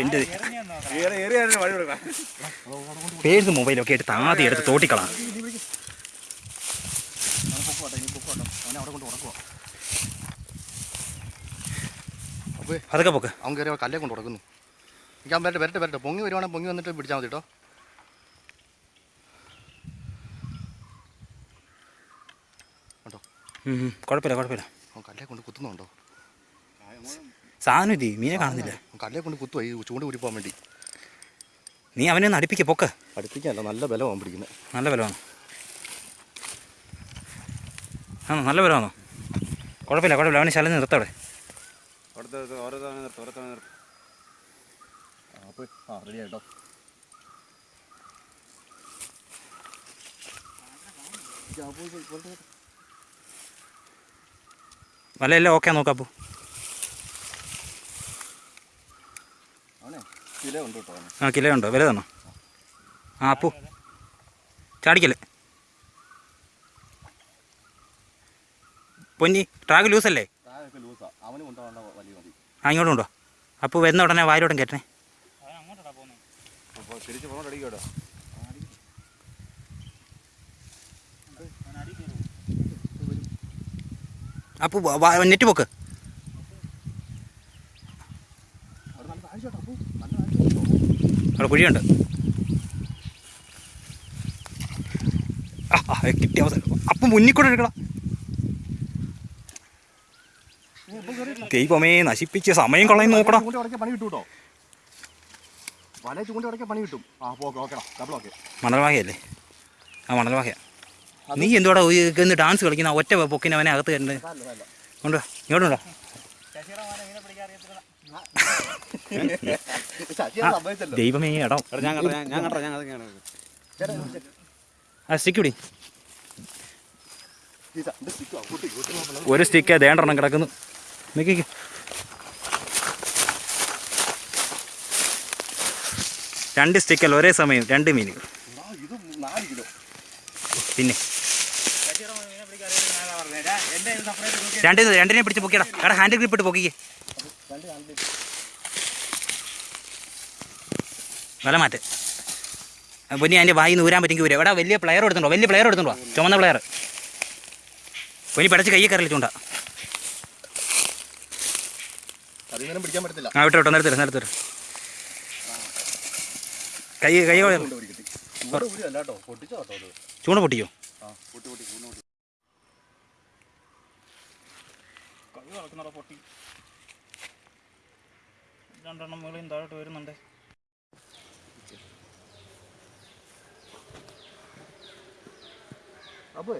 എന്റെ മൊബൈലൊക്കെ എടുത്ത് ആദ്യം എടുത്ത് തോട്ടിക്കളാം. അതൊക്കെ പൊക്ക്. അവൻ കയറി കല്ലേ കൊണ്ട് ഉടക്കുന്നു. ഞാൻ വരട്ടെ വരട്ടെ വരട്ടെ. പൊങ്ങി വരുവാണെങ്കിൽ പൊങ്ങി വന്നിട്ട് പിടിച്ചാൽ മതി കേട്ടോ. കുഴപ്പമില്ല കുഴപ്പമില്ല. കല്ലേ കൊണ്ട് കുത്തുന്നുണ്ടോ? സാധനം ഇല്ലേ മീനെ കാണുന്നില്ല? കല്ലേ കൊണ്ട് കുത്തുവാ ഈ ചൂണ്ട ഊരി പോകാൻ വേണ്ടി. നീ അവനെ ഒന്ന് അടുപ്പിക്ക പൊക്ക്. അടുപ്പിക്കല്ല നല്ല ബലമാണ് പിടിക്കുന്നത് നല്ല ബലമാണ്. ആണോ നല്ല ബലമാണോ? കുഴപ്പമില്ല കുഴപ്പമില്ല അവനെ ശലം നിർത്തവിടെ അവിടുത്തെ ഓരോ തവണ നിർത്തും ഓരോ തവണ നിർത്തും അപ്പോൾ ആ റെഡി ആയിട്ടോ വലയെല്ലാം ഓക്കെ നോക്കാം അപ്പോൾ ആ കിലോ ഉണ്ടോ വില തന്നോ ആ അപ്പു. ചാടിക്കല്ലേ? പൊന്നി ട്രാഗ് ലൂസല്ലേ ആ. ഇങ്ങോട്ടും ഉണ്ടോ അപ്പോൾ വരുന്ന ഉടനെ വായിലോട്ടും കയറ്റണേ. തിരിച്ച് പോകണം അടിക്കോട്ടോ അപ്പോൾ നെറ്റ് പോക്ക്. അവിടെ കുഴിയുണ്ട്. ആ കിട്ടിയ അവസരം. അപ്പം മുന്നിൽ കൂടെ എടുക്കണം. ദൈവമേ നശിപ്പിച്ച് സമയം കളയും നോക്കണം മണൽവാഹയല്ലേ ആ മണൽവാഹയ നീ എന്തുവാടാ ഇന്ന് ഡാൻസ് കളിക്കുന്ന? ഒറ്റ പൊക്കിന് അവനെ അകത്ത് കണ്ട് ഉണ്ടോ ഇങ്ങോട്ടുണ്ടോ ദൈവമേ ഇടം എടാ ഞാൻ കണ്ടോ ഞാൻ കണ്ടോ ഞാൻ അതൊക്കെയാണ് ആ സ്റ്റിക്ക് പിടി ഒരു സ്റ്റിക്ക് ദേണ്ടെണ്ണം കിടക്കുന്നു. നിൽക്കിക്ക് രണ്ട് സ്റ്റിക്കല്ല ഒരേ സമയം രണ്ട് മീനുകൾ. പിന്നെ. രണ്ട് രണ്ടിനെ പിടിച്ച് പൊക്കിയടാ. എടാ ഹാൻഡിൽ ഗ്രിപ്പ് ഇട്ട് പൊക്കിക്ക്. വില മാറ്റ്. പൊന്നി അതിന്റെ വായി നൂരാൻ പറ്റുമെങ്കിൽ വരും എടാ വലിയ പ്ലെയർ എടുത്തുണ്ടോ വലിയ പ്ലെയർ എടുത്തുണ്ടോ ചുമന്ന പ്ലെയർ പൊന്നി പിടച്ച് കൈ കയറി ചൂണ്ട. ആ വിട്ടോ വിട്ടോ നിരത്തില്ല നിരത്തില്ല കൈ കൈ ചൂണ്ട ഊരി കിട്ടി. ചൂണ്ട ഊരി അല്ല കേട്ടോ പൊട്ടിച്ചോ കേട്ടോ അത് ചൂണ്ട പൊട്ടിയോ ആ പൊട്ടി. രണ്ടെണ്ണം മുകളിൽ താഴോട്ട് വരുന്നുണ്ട്. അപ്പോ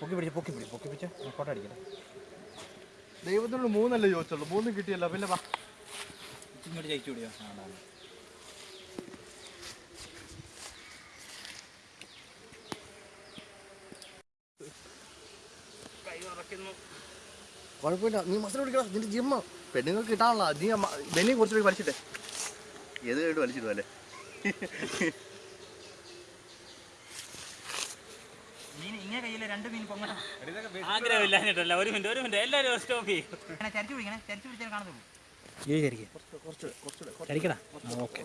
പൊക്കി പിടിച്ച് പൊക്കി പിടിച്ച് പൊക്കി പിടിച്ച് ഫോട്ടോ അടിക്കട്ടെ. ദൈവത്തിനോട് മൂന്നല്ലേ ചോദിച്ചുള്ളൂ. മൂന്നും കിട്ടിയല്ലോ. പിന്നെ വാ. ഇങ്ങോട്ട് ജയിച്ചു പിടിയോ കുഴപ്പമില്ല. നീ മസിൽ പിടിക്കണം നിന്റെ ജിമ്മ പെണ്ണുങ്ങൾക്ക് കിട്ടാനുള്ള നീ ബെന്നി കുറച്ചുകൂടി വലിച്ചിട്ടെ. ഏത് കേട്ട് വലിച്ചിട്ടു അല്ലേ? മീൻ ഇങ്ങനെ കയ്യിലെ രണ്ട് മീൻ പൊങ്ങണം. ആഗ്രഹമില്ലാഞ്ഞിട്ടല്ല. ഒരു മിനിറ്റ് ഒരു മിനിറ്റ്. എല്ലാവരും സ്റ്റോപ്പ് ചെയ്യും. ചരിച്ചു പിടിക്കണേ. ചരിച്ചു പിടിച്ചാൽ കാണത്തുള്ളൂ. ഈ ചരിക്കുക ചരിക്കടാ ഓക്കെ.